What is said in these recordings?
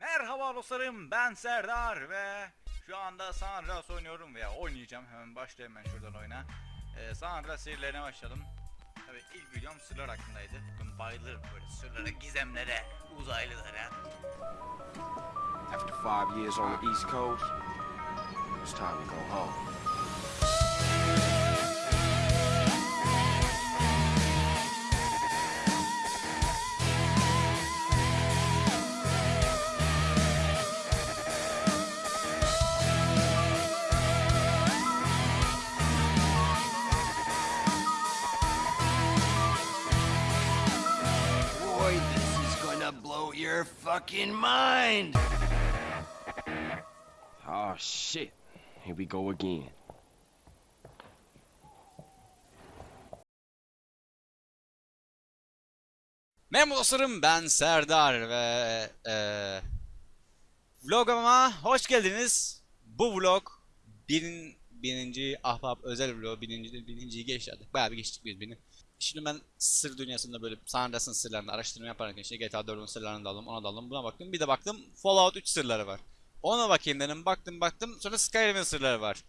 Merhaba dostlarım ben Serdar ve şu anda San Andreas oynuyorum veya oynayacağım. Hemen başlayayım ben şuradan oyuna. Ee, San Andreas serilerine başladım Tabii ilk videom sırlar hakkındaydı. Ben bayılırım böyle sırlara, gizemlere, uzaylılara. After five years on the East Coast, it's time to go home. Fucking mind! Oh shit. Here we go again. Merhaba dostlarım ben Serdar ve eee vloguma hoş geldiniz. Bu vlog birin, bininci ahbap özel vlog bininci, birinciyi geçti artık bayağı bir geçtik biz birini. Şimdi ben sır dünyasında böyle San Andreas'ın sırlarını araştırma yaparken işte GTA 4'ün sırlarını da aldım ona da aldım buna baktım bir de baktım Fallout 3 sırları var. Ona bakayım dedim baktım baktım sonra Skyrim'in sırları var.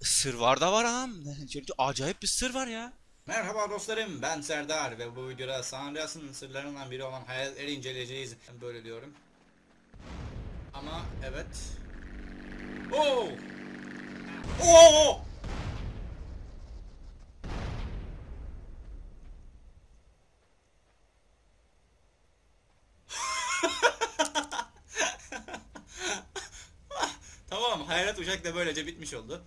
Sır var da var ha. Acayip bir sır var ya. Merhaba dostlarım ben Serdar ve bu videoda San Andreas'ın sırlarından biri olan hayaletleri inceleyeceğiz. Ben böyle diyorum. Ama evet. Oo! Oo! Hayalet uçak da böylece bitmiş oldu.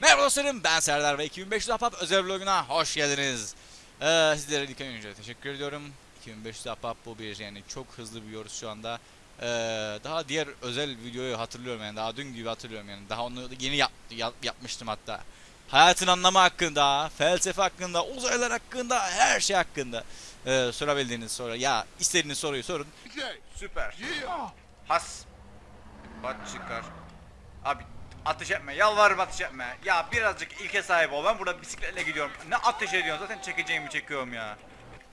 Merhaba dostlarım ben Serdar ve 2500 Ahbap özel vloguna hoş geldiniz. Ee, sizlere ilk önce teşekkür ediyorum. 2500 Ahbap bu bir yani çok hızlı büyüyoruz şu anda. Ee, daha diğer özel videoyu hatırlıyorum yani daha dün gibi hatırlıyorum yani daha onu yeni yap, yap- yapmıştım hatta. Hayatın anlamı hakkında, felsefe hakkında, uzaylar hakkında, her şey hakkında ee, sorabildiğiniz soru ya istediğiniz soruyu sorun. Süper. Has. Bat çıkar. Abi ateş etme. Yalvarırım ateş etme. Ya birazcık ilke sahip ol. Ben burada bisikletle gidiyorum. Ne ateş ediyorsun? Zaten çekeceğimi çekiyorum ya.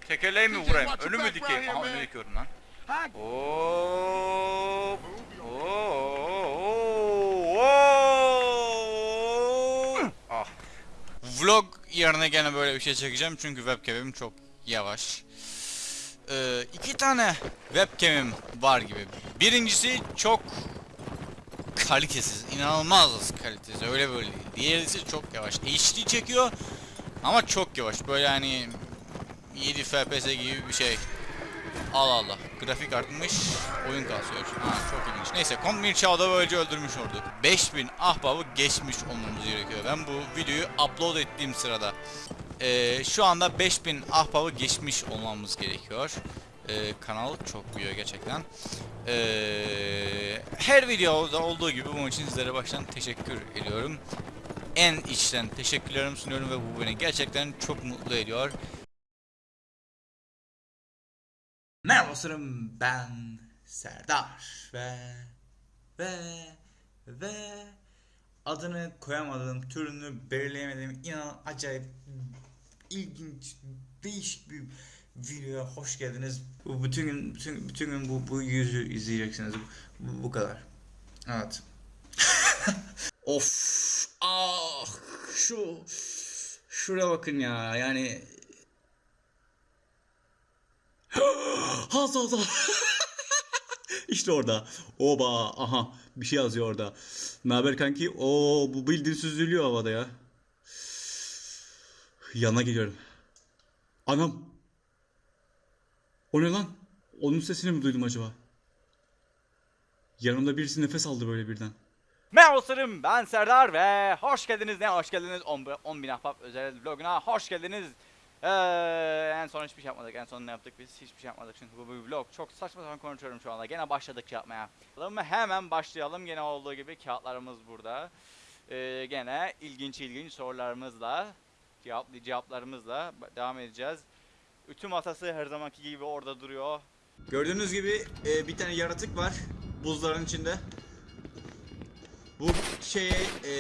Tekerleği mi vurayım? Önü mü dikeyim? Aha önü dikiyorum lan. Oo. Oo. Ah. Vlog yerine gene böyle bir şey çekeceğim çünkü webcam'im çok yavaş. Ee, iki tane webcam'im var gibi. Birincisi çok kalitesiz, inanılmaz kalitesiz. Öyle böyle değil. Diğerisi çok yavaş. HD çekiyor ama çok yavaş. Böyle hani 7 FPS gibi bir şey. Allah Allah. Grafik artmış, oyun kasıyor. Ha, çok ilginç. Neyse, Kombin Chow'da böylece öldürmüş olduk. 5000 ahbabı geçmiş olmamız gerekiyor. Ben bu videoyu upload ettiğim sırada ee, şu anda 5000 ahbabı geçmiş olmamız gerekiyor. Ee, kanal çok büyüyor gerçekten. Ee, her videoda olduğu gibi bunun için sizlere baştan teşekkür ediyorum. En içten teşekkürlerimi sunuyorum ve bu beni gerçekten çok mutlu ediyor. Merhaba dostlarım ben Serdar ve ve ve adını koyamadığım türünü belirleyemediğim inan acayip ilginç değişik bir videoya hoş geldiniz. Bu bütün gün bütün, bütün gün bu bu yüzü izleyeceksiniz. Bu, bu kadar. Evet. of. Ah şu şuraya bakın ya. Yani Hazal Hazal. işte orada. Oba aha bir şey yazıyor orada. Ne haber kanki? Oo bu bildiğin süzülüyor havada ya. Yana geliyorum. Anam. O ne lan? Onun sesini mi duydum acaba? Yanımda birisi nefes aldı böyle birden. Merhaba dostlarım ben Serdar ve hoş geldiniz ne hoş geldiniz 10 bin ahbap özel vloguna hoş geldiniz. Ee, en son hiçbir şey yapmadık en son ne yaptık biz hiçbir şey yapmadık çünkü bu bir vlog çok saçma sapan konuşuyorum şu anda gene başladık yapmaya. Hemen başlayalım gene olduğu gibi kağıtlarımız burada. Ee, gene ilginç ilginç sorularımızla cevap, cevaplarımızla devam edeceğiz. Ütü masası her zamanki gibi orada duruyor. Gördüğünüz gibi e, bir tane yaratık var buzların içinde. Bu şey e,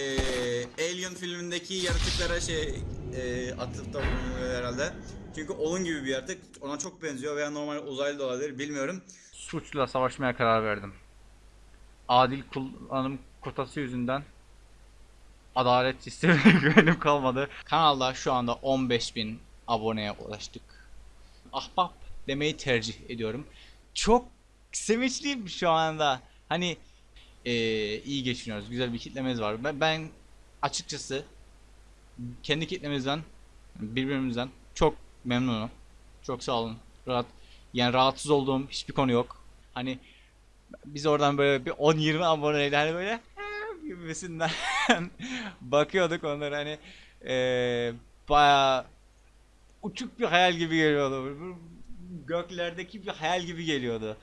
Alien filmindeki yaratıklara şey e, atıfta bulunuyor herhalde. Çünkü onun gibi bir yaratık ona çok benziyor veya normal uzaylı da olabilir bilmiyorum. Suçla savaşmaya karar verdim. adil kullanım kotası yüzünden adalet sistemine güvenim kalmadı. Kanalda şu anda 15.000 aboneye ulaştık. Ahbap demeyi tercih ediyorum. Çok sevinçliyim şu anda. Hani eee, iyi geçiniyoruz. Güzel bir kitlemiz var. Ben, ben açıkçası kendi kitlemizden birbirimizden çok memnunum. Çok sağ olun. Rahat yani rahatsız olduğum hiçbir konu yok. Hani biz oradan böyle bir 10-20 aboneyle hani böyle gibisinden bakıyorduk onlara hani eee bayağı uçuk bir hayal gibi geliyordu. Göklerdeki bir hayal gibi geliyordu.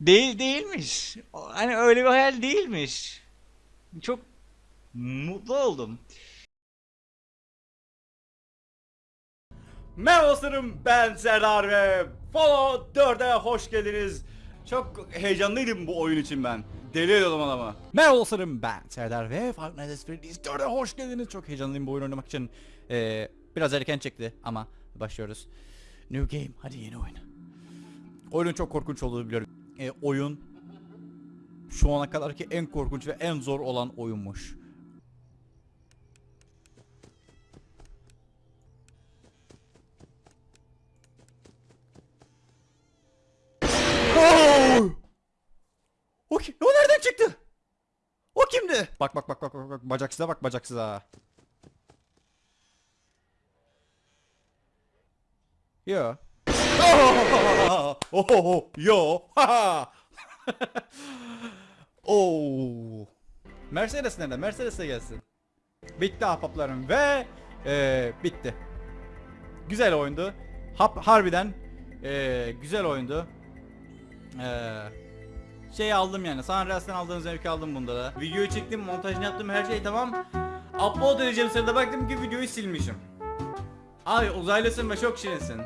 Değil değilmiş. Hani öyle bir hayal değilmiş. Çok mutlu oldum. Merhaba dostlarım ben Serdar ve Fallout 4'e hoş geldiniz. Çok heyecanlıydım bu oyun için ben. Deli ediyordum adamı. Merhaba ben Serdar ve Freddy's 4'e hoş geldiniz. Çok heyecanlıyım bu oyunu oynamak için. Ee, biraz erken çekti ama başlıyoruz. New game hadi yeni oyun. Oyunun çok korkunç olduğunu biliyorum. Ee, oyun şu ana kadarki en korkunç ve en zor olan oyunmuş. O nereden çıktı? O kimdi? Bak bak bak bak bak bak bacaksıza bak bacaksıza. Yo. Oh, oh, oh, yo. Oo. Mercedes nerede? Mercedes'e gelsin. Bitti ahbaplarım ve eee, bitti. Güzel oyundu. Hap, harbiden eee, güzel oyundu. Ee, şey aldım yani. San Andreas'tan aldığım zevki aldım bunda da. Videoyu çektim, montajını yaptım, her şey tamam. Upload edeceğim sırada baktım ki videoyu silmişim. Abi uzaylısın ve çok şirinsin.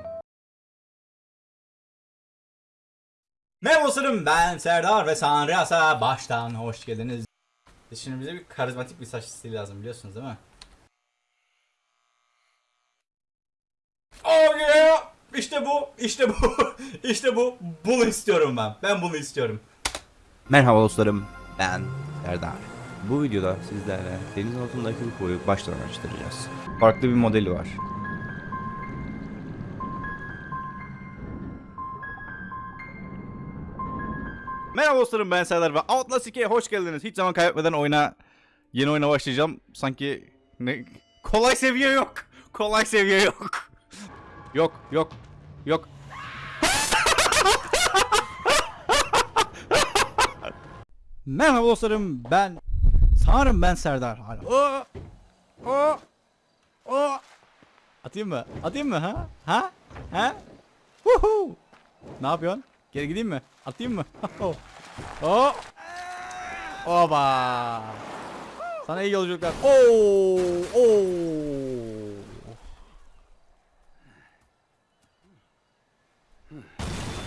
Merhaba dostlarım ben Serdar ve San Andreas'a baştan hoş geldiniz. Şimdi bize bir karizmatik bir saç stili lazım biliyorsunuz değil mi? Oh yeah! İşte bu, işte bu, işte bu. Bunu istiyorum ben. Ben bunu istiyorum. Merhaba dostlarım, ben Serdar. Bu videoda sizlerle deniz altındaki UFO'yu baştan araştıracağız. Farklı bir modeli var. Merhaba dostlarım ben Serdar ve Outlast 2'ye hoş geldiniz. Hiç zaman kaybetmeden oyuna yeni oyuna başlayacağım. Sanki ne kolay seviye yok. Kolay seviye yok. yok, yok. Yok. Merhaba dostlarım ben sanırım ben Serdar hala. O o o Atayım mı? Atayım mı ha? Ha? Ha? Woohoo! Ne yapıyorsun? Geri gideyim mi? Atayım mı? Oh. Oba. Sana iyi yolculuklar. Oo! Oo!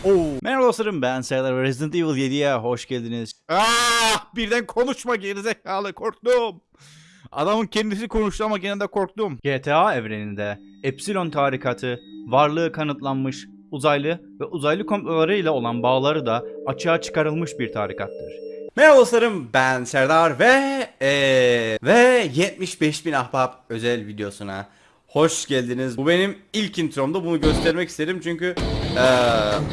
Oo. Merhaba dostlarım ben Serdar ve Resident Evil 7'ye hoş geldiniz. Ah! Birden konuşma gerizekalı korktum. Adamın kendisi konuştu ama gene de korktum. GTA evreninde Epsilon tarikatı varlığı kanıtlanmış uzaylı ve uzaylı komplolarıyla olan bağları da açığa çıkarılmış bir tarikattır. Merhaba dostlarım ben Serdar ve eee ve 75 bin ahbap özel videosuna hoş geldiniz. Bu benim ilk intromda bunu göstermek istedim çünkü eee,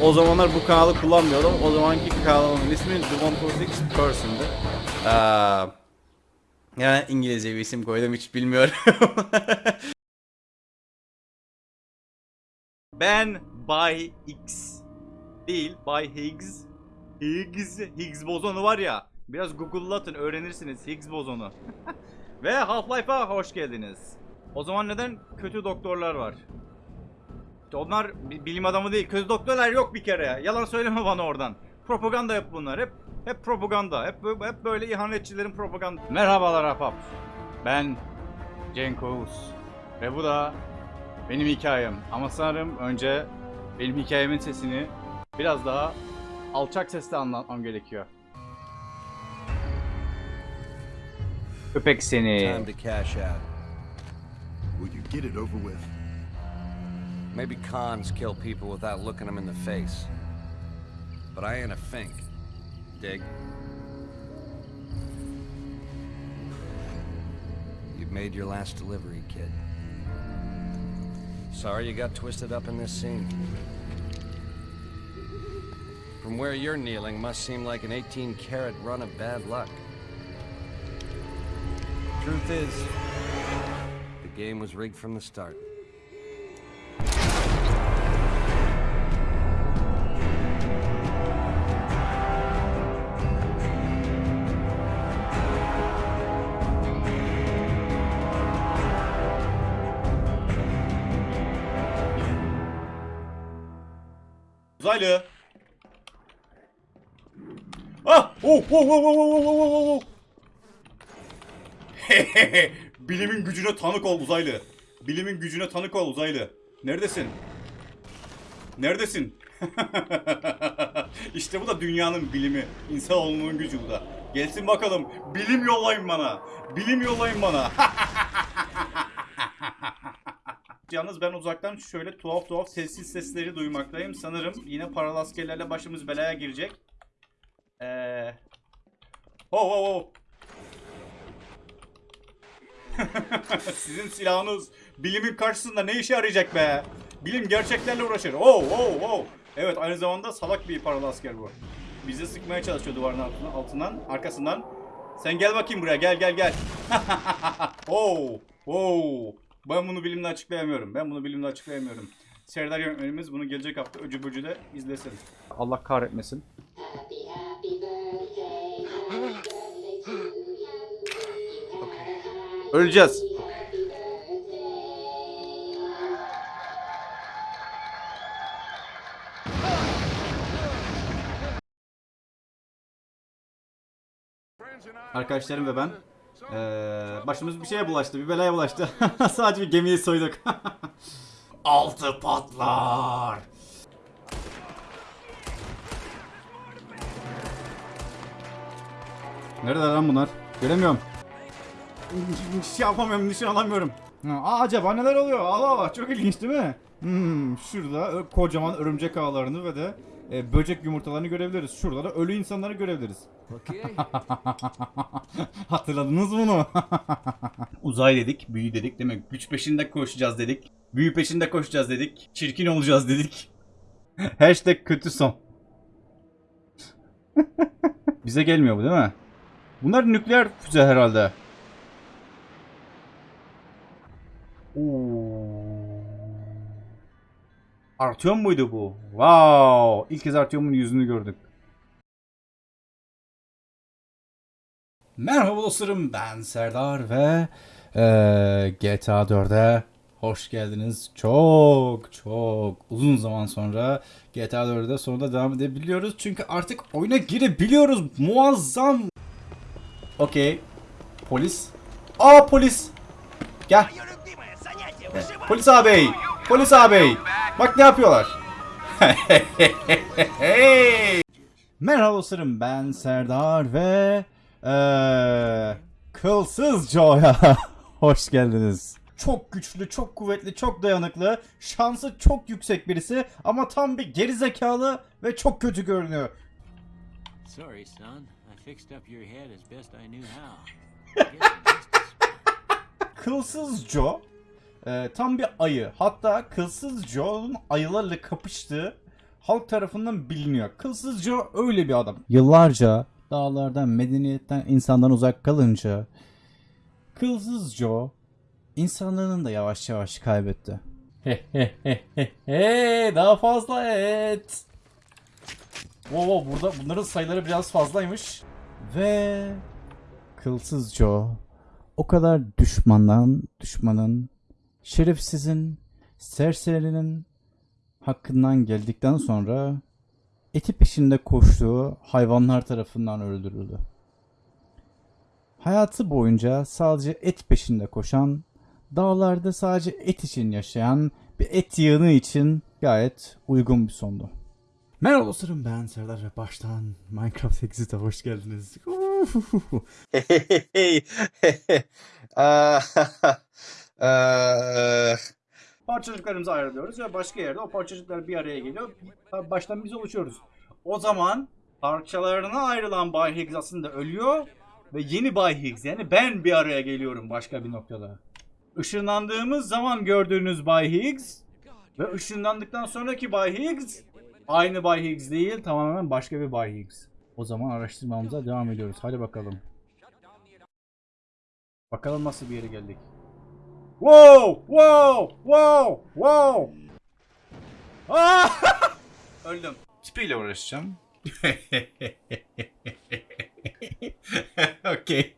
o zamanlar bu kanalı kullanmıyordum. O zamanki kanalımın ismi The 146 Person'dı. Eee yani İngilizce bir isim koydum hiç bilmiyorum. Ben Bay X değil Bay Higgs. Higgs, Higgs bozonu var ya. Biraz Google'latın öğrenirsiniz Higgs bozonu. Ve Half-Life'a hoş geldiniz. O zaman neden kötü doktorlar var? Onlar bi- bilim adamı değil. Kötü doktorlar yok bir kere. Yalan söyleme bana oradan. Propaganda hep bunlar. Hep hep propaganda. Hep hep böyle ihanetçilerin propaganda. Merhabalar Ahbap. Ben Cenk Oğuz. Ve bu da benim hikayem. Ama sanırım önce benim hikayemin sesini biraz daha alçak sesle anlatmam gerekiyor. Köpek seni. Time to cash out. Will you get it over with? Maybe cons kill people without looking them in the face. But I ain't a fink. Dig. You've made your last delivery, kid. Sorry you got twisted up in this scene. From where you're kneeling must seem like an 18 karat run of bad luck. Truth is, the game was rigged from the start. Uzaylı. Ah! Oh, oh, oh, oh, oh, oh, oh, oh. Hehehe. Bilimin gücüne tanık ol uzaylı. Bilimin gücüne tanık ol uzaylı. Neredesin? Neredesin? işte bu da dünyanın bilimi. İnsanoğlunun gücü bu da. Gelsin bakalım. Bilim yollayın bana. Bilim yollayın bana. Yalnız ben uzaktan şöyle tuhaf tuhaf sessiz sesleri duymaktayım. Sanırım yine paralı askerlerle başımız belaya girecek. Eee... Ho ho ho. Sizin silahınız bilimin karşısında ne işe yarayacak be? Bilim gerçeklerle uğraşır. Oh oh oh. Evet aynı zamanda salak bir paralı asker bu. Bizi sıkmaya çalışıyor duvarın altından, altından, arkasından. Sen gel bakayım buraya gel gel gel. oh oh. Ben bunu bilimle açıklayamıyorum. Ben bunu bilimle açıklayamıyorum. Serdar yönetmenimiz bunu gelecek hafta öcü böcü de izlesin. Allah kahretmesin. Öleceğiz. Arkadaşlarım ve ben eee, başımız bir şeye bulaştı, bir belaya bulaştı. Sadece bir gemiyi soyduk. Altı patlar. Nerede lan bunlar? Göremiyorum. Şey yapamıyorum, nişan alamıyorum. Aa, acaba neler oluyor? Allah Allah, çok ilginç değil mi? Hmm, şurada kocaman örümcek ağlarını ve de e, böcek yumurtalarını görebiliriz. Şurada da ölü insanları görebiliriz. Okay. Hatırladınız mı bunu? Uzay dedik, büyü dedik değil mi? Güç peşinde koşacağız dedik. Büyü peşinde koşacağız dedik. Çirkin olacağız dedik. Hashtag kötü son. Bize gelmiyor bu değil mi? Bunlar nükleer füze herhalde. Oo. Artyom muydu bu? Wow! İlk kez Artyom'un yüzünü gördük. Merhaba dostlarım ben Serdar ve eee, GTA 4'e hoş geldiniz. Çok çok uzun zaman sonra GTA 4'e sonunda devam edebiliyoruz. Çünkü artık oyuna girebiliyoruz. Muazzam. Okey. Polis. Aa polis. Gel. Polis ağabey. Polis ağabey. Bak ne yapıyorlar. Merhaba dostlarım ben Serdar ve eee Kılsız Joe'ya hoş geldiniz. Çok güçlü, çok kuvvetli, çok dayanıklı, şansı çok yüksek birisi ama tam bir gerizekalı ve çok kötü görünüyor. Sorry, son. I fixed up your head as best I knew how. Kılsız Joe e, tam bir ayı. Hatta Kılsız Joe'nun ayılarla kapıştığı halk tarafından biliniyor. Kılsız Joe öyle bir adam. Yıllarca dağlardan, medeniyetten, insandan uzak kalınca Kılsız Joe insanlığını da yavaş yavaş kaybetti. Daha fazla et. Wow, burada bunların sayıları biraz fazlaymış. Ve Kılsız Joe o kadar düşmandan, düşmanın, şerefsizin, serserinin hakkından geldikten sonra eti peşinde koştuğu hayvanlar tarafından öldürüldü. Hayatı boyunca sadece et peşinde koşan, dağlarda sadece et için yaşayan bir et yığını için gayet uygun bir sondu. Merhaba dostlarım ben Serdar ve baştan Minecraft Exit'e hoş geldiniz. Ah. parçacıklarımızı ayırıyoruz ve başka yerde o parçacıklar bir araya geliyor. Baştan biz oluşuyoruz. O zaman parçalarına ayrılan Bay Higgs aslında ölüyor ve yeni Bay Higgs yani ben bir araya geliyorum başka bir noktada. Işınlandığımız zaman gördüğünüz Bay Higgs ve ışınlandıktan sonraki Bay Higgs aynı Bay Higgs değil tamamen başka bir Bay Higgs. O zaman araştırmamıza devam ediyoruz. Hadi bakalım. Bakalım nasıl bir yere geldik. Wow! Wow! Wow! Wow! Aa! Öldüm. Tipiyle uğraşacağım. Okey.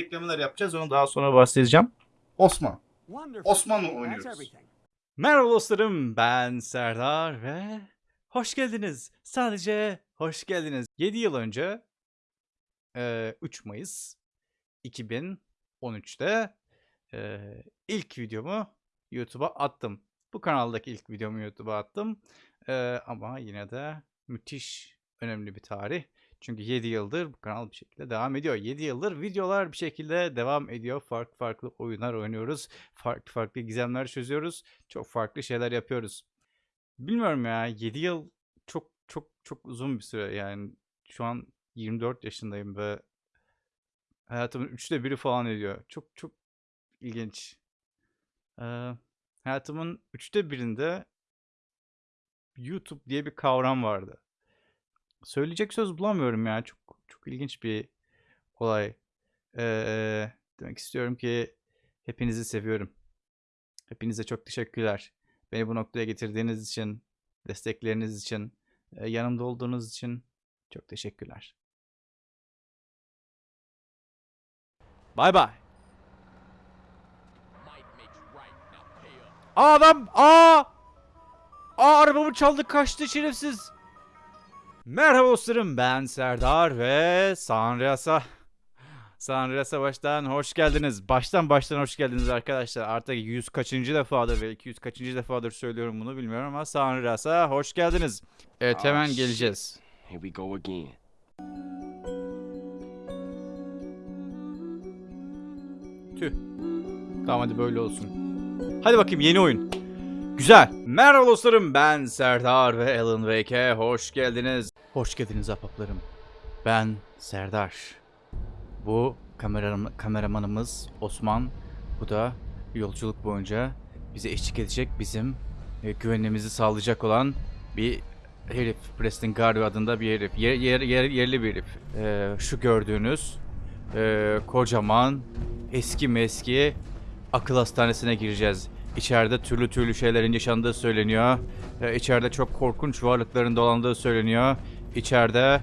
Reklamlar yapacağız onu daha sonra bahsedeceğim. Osman. Osman'la oynuyoruz. Merhaba dostlarım ben Serdar ve hoş geldiniz. Sadece hoş geldiniz. 7 yıl önce eee, 3 Mayıs 2013'te eee, ilk videomu YouTube'a attım. Bu kanaldaki ilk videomu YouTube'a attım. Eee, ama yine de müthiş önemli bir tarih. Çünkü 7 yıldır bu kanal bir şekilde devam ediyor. 7 yıldır videolar bir şekilde devam ediyor. Farklı farklı oyunlar oynuyoruz. Farklı farklı gizemler çözüyoruz. Çok farklı şeyler yapıyoruz. Bilmiyorum ya 7 yıl çok çok çok uzun bir süre yani şu an 24 yaşındayım ve hayatımın üçte biri falan ediyor. Çok çok ilginç. Ee, hayatımın üçte birinde YouTube diye bir kavram vardı. Söyleyecek söz bulamıyorum ya. Çok çok ilginç bir olay. Ee, demek istiyorum ki hepinizi seviyorum. Hepinize çok teşekkürler. Beni bu noktaya getirdiğiniz için, destekleriniz için, yanımda olduğunuz için çok teşekkürler. Bay bay. Aa adam! Aa! Aa arabamı çaldı kaçtı şerefsiz. Merhaba dostlarım ben Serdar ve Sanrias'a Sanrias'a baştan hoş geldiniz. Baştan baştan hoş geldiniz arkadaşlar. Artık 100 kaçıncı defadır ve 200 kaçıncı defadır söylüyorum bunu bilmiyorum ama Sanrias'a hoş geldiniz. Evet hemen Ah, geleceğiz. Here we go again. Tüh. Tamam hadi böyle olsun. Hadi bakayım yeni oyun. Güzel. Merhaba dostlarım ben Serdar ve Alan Wake'e hoş geldiniz. Hoş geldiniz ahbaplarım. Ben Serdar. Bu kameram kameramanımız Osman. Bu da yolculuk boyunca bize eşlik edecek bizim e, güvenliğimizi sağlayacak olan bir herif. Preston Garvey adında bir herif. Yer, yer, yer- yerli bir herif. E, şu gördüğünüz e, kocaman eski meski akıl hastanesine gireceğiz. İçeride türlü türlü şeylerin yaşandığı söyleniyor. Ee, içeride çok korkunç varlıkların dolandığı söyleniyor. İçeride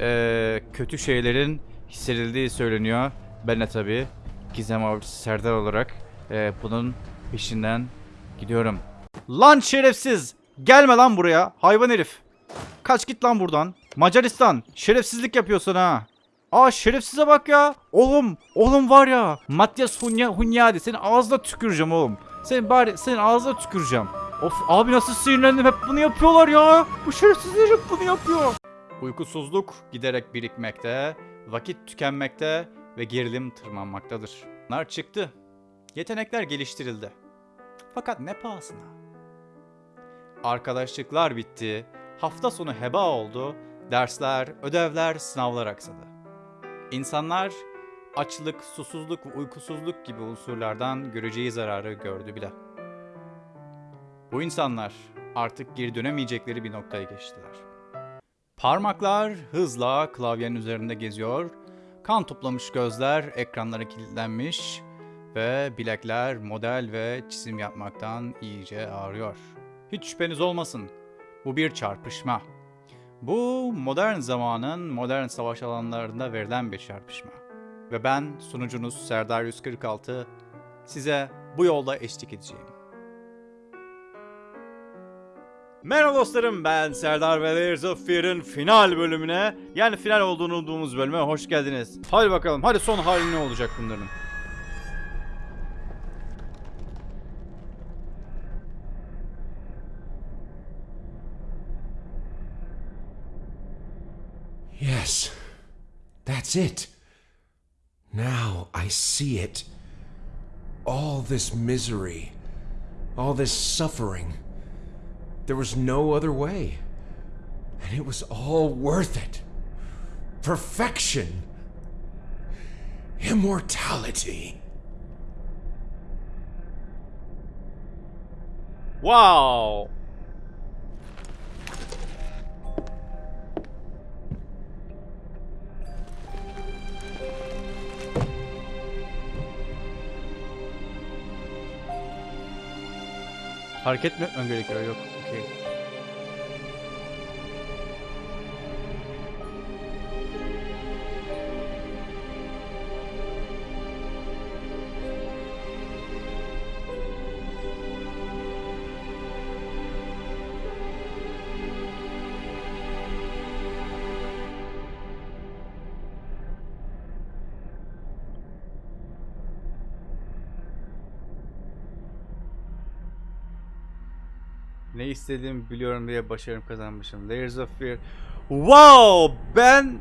ee, kötü şeylerin hissedildiği söyleniyor. Ben de tabii Gizem Avcısı Serdar olarak ee, bunun peşinden gidiyorum. Lan şerefsiz! Gelme lan buraya hayvan herif. Kaç git lan buradan. Macaristan şerefsizlik yapıyorsun ha. Aa şerefsize bak ya. Oğlum, oğlum var ya. Matias Hunya, Hunyadi senin ağzına tüküreceğim oğlum. Senin bari senin ağzına tüküreceğim. Of abi nasıl sinirlendim hep bunu yapıyorlar ya. Bu şerefsizler hep bunu yapıyor. Uykusuzluk giderek birikmekte, vakit tükenmekte ve gerilim tırmanmaktadır. Bunlar çıktı. Yetenekler geliştirildi. Fakat ne pahasına? Arkadaşlıklar bitti, hafta sonu heba oldu, dersler, ödevler, sınavlar aksadı. İnsanlar açlık, susuzluk ve uykusuzluk gibi unsurlardan göreceği zararı gördü bile. Bu insanlar artık geri dönemeyecekleri bir noktaya geçtiler. Parmaklar hızla klavyenin üzerinde geziyor, kan toplamış gözler ekranlara kilitlenmiş ve bilekler model ve çizim yapmaktan iyice ağrıyor. Hiç şüpheniz olmasın, bu bir çarpışma. Bu modern zamanın modern savaş alanlarında verilen bir çarpışma. Ve ben sunucunuz Serdar 146 size bu yolda eşlik edeceğim. Merhaba dostlarım ben Serdar ve Layers of Fear'ın final bölümüne yani final olduğunu umduğumuz bölüme hoş geldiniz. Hadi bakalım hadi son hali ne olacak bunların? Yes, that's it. Now I see it. All this misery, all this suffering. There was no other way. And it was all worth it. Perfection. Immortality. Wow. Hareket mi etmem gerekiyor? Yok. Okey. Ne istediğimi biliyorum diye başarım kazanmışım. Layers of Fear. Wow! Ben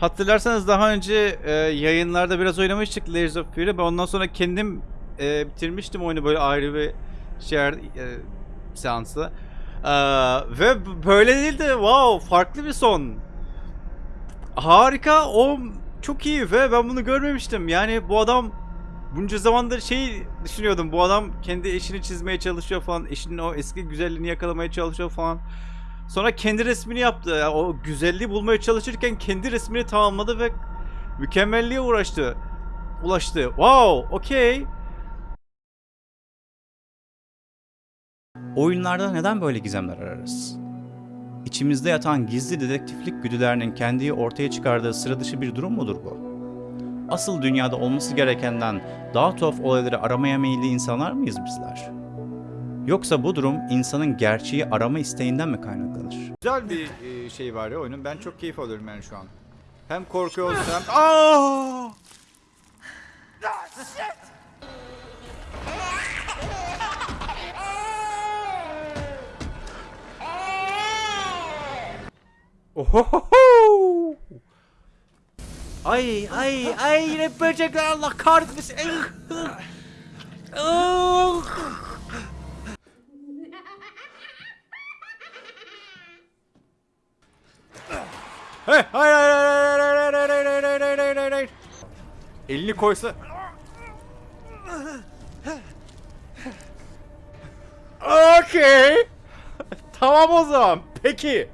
hatırlarsanız daha önce e, yayınlarda biraz oynamıştık Layers of Fear'ı. Ben ondan sonra kendim e, bitirmiştim oyunu böyle ayrı bir şey e, seansta. E, ve böyle değildi. Wow! Farklı bir son. Harika. O çok iyi ve ben bunu görmemiştim. Yani bu adam bunca zamandır şey düşünüyordum. Bu adam kendi eşini çizmeye çalışıyor falan. Eşinin o eski güzelliğini yakalamaya çalışıyor falan. Sonra kendi resmini yaptı. Yani o güzelliği bulmaya çalışırken kendi resmini tamamladı ve mükemmelliğe uğraştı. Ulaştı. Wow, okey. Oyunlarda neden böyle gizemler ararız? İçimizde yatan gizli dedektiflik güdülerinin kendiyi ortaya çıkardığı sıra dışı bir durum mudur bu? Asıl dünyada olması gerekenden daha tuhaf olayları aramaya meyilli insanlar mıyız bizler? Yoksa bu durum insanın gerçeği arama isteğinden mi kaynaklanır? Güzel bir e, şey var ya oyunun. Ben çok keyif alıyorum yani şu an. Hem korkuyoruz hem... Aa! Ohohoho! Ay ay ay yine böcekler Allah kahretmesin. Ah! Hey, hayır hayır hayır hayır hayır hayır hayır hayır hayır hayır hayır. Elini koysa. Okey. tamam o zaman. Peki.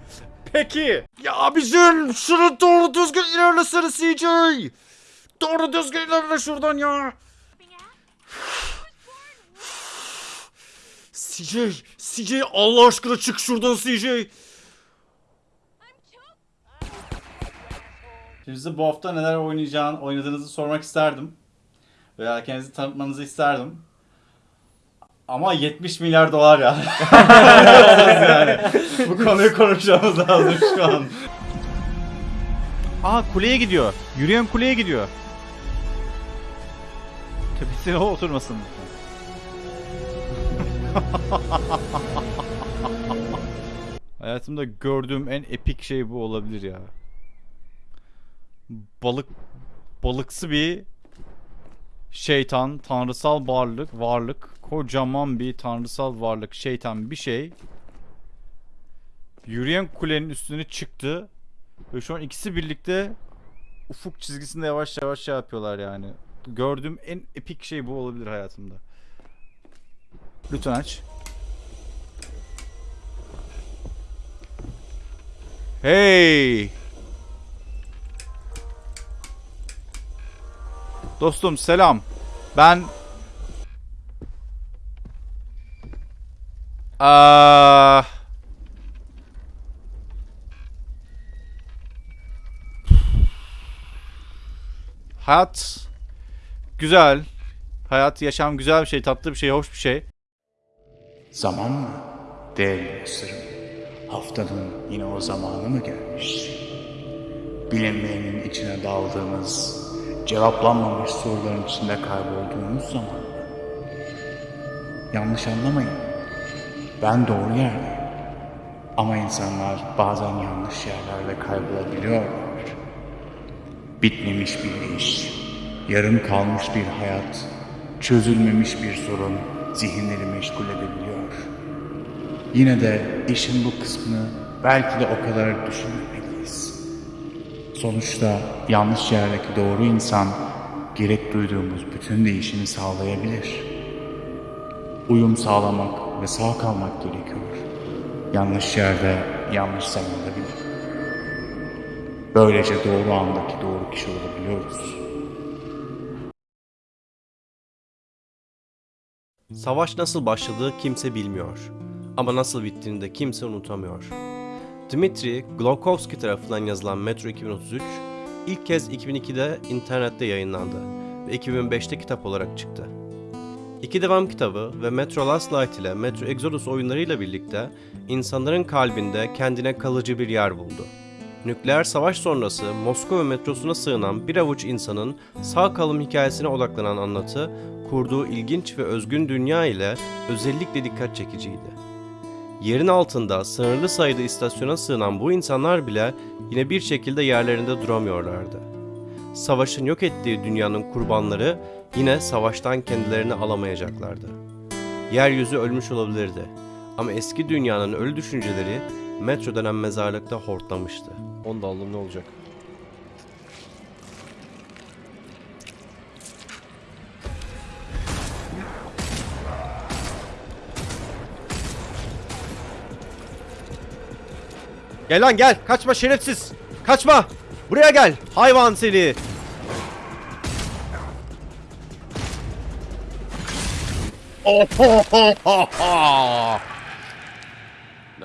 Peki. Ya bizim şunu doğru düzgün ilerlesene CJ. Doğru düzgün ilerle şuradan ya. CJ, CJ Allah aşkına çık şuradan CJ. Şimdi size bu hafta neler oynayacağını, oynadığınızı sormak isterdim. Veya kendinizi tanıtmanızı isterdim. Ama 70 milyar dolar ya. yani. Bu konuyu konuşmamız lazım şu an. Aa kuleye gidiyor. Yürüyen kuleye gidiyor. Tepesine o oturmasın. Hayatımda gördüğüm en epik şey bu olabilir ya. Balık balıksı bir şeytan, tanrısal varlık, varlık, kocaman bir tanrısal varlık, şeytan bir şey. Yürüyen kulenin üstüne çıktı ve şu an ikisi birlikte ufuk çizgisinde yavaş yavaş şey yapıyorlar yani. Gördüğüm en epik şey bu olabilir hayatımda. Lütfen aç. Hey! Dostum selam. Ben Aa Hayat güzel. Hayat, yaşam güzel bir şey, tatlı bir şey, hoş bir şey. Zaman mı? Değerli dostlarım. Haftanın yine o zamanı mı gelmiş? Bilinmeyenin içine daldığımız, cevaplanmamış soruların içinde kaybolduğumuz zaman? Yanlış anlamayın. Ben doğru yerdeyim. Ama insanlar bazen yanlış yerlerde kaybolabiliyorlar. Bitmemiş bir iş, yarım kalmış bir hayat, çözülmemiş bir sorun zihinleri meşgul edebiliyor. Yine de işin bu kısmını Belki de o kadar düşünmemeliyiz. Sonuçta yanlış yerdeki doğru insan gerek duyduğumuz bütün değişimi sağlayabilir. Uyum sağlamak ve sağ kalmak gerekiyor. Yanlış yerde, yanlış zamanda bile. Böylece doğru andaki doğru kişi olabiliyoruz. Savaş nasıl başladığı kimse bilmiyor. Ama nasıl bittiğini de kimse unutamıyor. Dmitri Glowkovsky tarafından yazılan Metro 2033 ilk kez 2002'de internette yayınlandı ve 2005'te kitap olarak çıktı. İki devam kitabı ve Metro Last Light ile Metro Exodus oyunlarıyla birlikte insanların kalbinde kendine kalıcı bir yer buldu. Nükleer savaş sonrası Moskova metrosuna sığınan bir avuç insanın sağ kalım hikayesine odaklanan anlatı, kurduğu ilginç ve özgün dünya ile özellikle dikkat çekiciydi. Yerin altında sınırlı sayıda istasyona sığınan bu insanlar bile yine bir şekilde yerlerinde duramıyorlardı. Savaşın yok ettiği dünyanın kurbanları yine savaştan kendilerini alamayacaklardı. Yeryüzü ölmüş olabilirdi ama eski dünyanın ölü düşünceleri metro denen mezarlıkta hortlamıştı. Onu da aldım ne olacak? Gel lan gel. Kaçma şerefsiz. Kaçma. Buraya gel. Hayvan seni.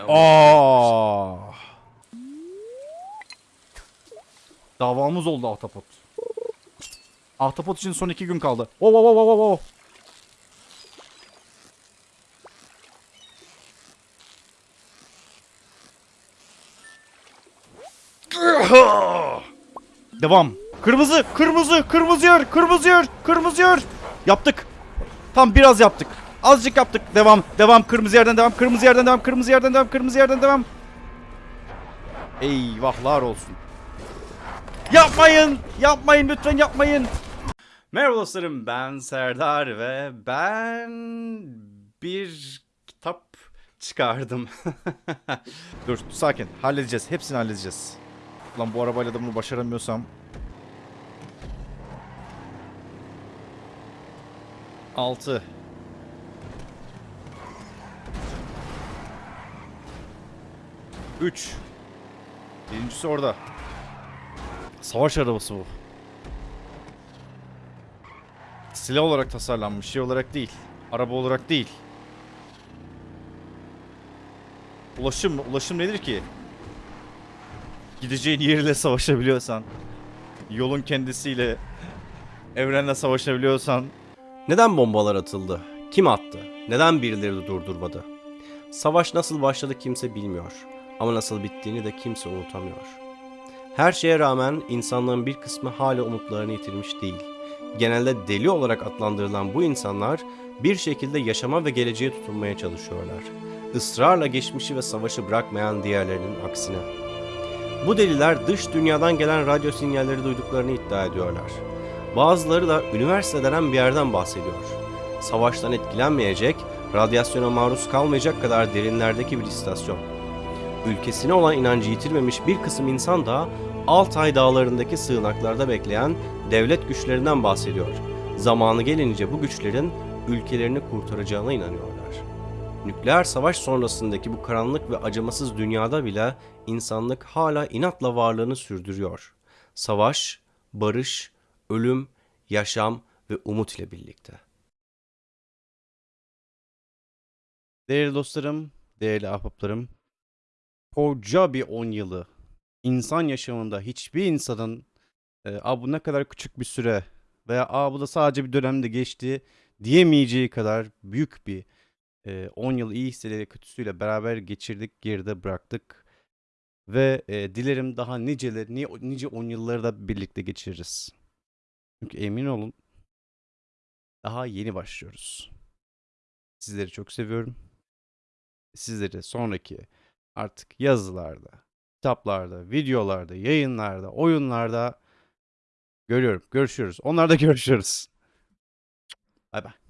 Aa. Davamız oldu Ahtapot. Ahtapot için son iki gün kaldı. Oh, oh, oh, oh, oh. Devam. Kırmızı, kırmızı, kırmızı yer, kırmızı yer, kırmızı yer. Yaptık. Tam biraz yaptık. Azıcık yaptık. Devam, devam. Kırmızı yerden devam, kırmızı yerden devam, kırmızı yerden devam, kırmızı yerden devam. Eyvahlar olsun. Yapmayın, yapmayın lütfen yapmayın. Merhaba dostlarım, ben Serdar ve ben bir kitap çıkardım. Dur, sakin. Halledeceğiz. Hepsini halledeceğiz. Lan bu arabayla da bunu başaramıyorsam Altı. Üç. Birincisi orada. Savaş arabası bu. Silah olarak tasarlanmış, şey olarak değil. Araba olarak değil. Ulaşım, ulaşım nedir ki? Gideceğin yerle savaşabiliyorsan, yolun kendisiyle, evrenle savaşabiliyorsan, Neden bombalar atıldı? Kim attı? Neden birileri durdurmadı? Savaş nasıl başladı kimse bilmiyor. Ama nasıl bittiğini de kimse unutamıyor. Her şeye rağmen insanların bir kısmı hala umutlarını yitirmiş değil. Genelde deli olarak adlandırılan bu insanlar bir şekilde yaşama ve geleceğe tutunmaya çalışıyorlar. Israrla geçmişi ve savaşı bırakmayan diğerlerinin aksine. Bu deliler dış dünyadan gelen radyo sinyalleri duyduklarını iddia ediyorlar. Bazıları da üniversite denen bir yerden bahsediyor. Savaştan etkilenmeyecek, radyasyona maruz kalmayacak kadar derinlerdeki bir istasyon. Ülkesine olan inancı yitirmemiş bir kısım insan da Altay dağlarındaki sığınaklarda bekleyen devlet güçlerinden bahsediyor. Zamanı gelince bu güçlerin ülkelerini kurtaracağına inanıyorlar. Nükleer savaş sonrasındaki bu karanlık ve acımasız dünyada bile insanlık hala inatla varlığını sürdürüyor. Savaş, barış, ölüm, yaşam ve umut ile birlikte. Değerli dostlarım, değerli ahbaplarım, koca bir 10 yılı insan yaşamında hiçbir insanın e, "Aa, bu ne kadar küçük bir süre veya Aa, bu da sadece bir dönemde geçti diyemeyeceği kadar büyük bir e, 10 yıl iyi hisseleriyle kötüsüyle beraber geçirdik, geride bıraktık. Ve e, dilerim daha niceleri, ni- nice 10 yılları da birlikte geçiririz. Çünkü emin olun daha yeni başlıyoruz. Sizleri çok seviyorum. Sizleri sonraki artık yazılarda, kitaplarda, videolarda, yayınlarda, oyunlarda görüyorum. Görüşürüz. Onlarda görüşürüz. Bay bay.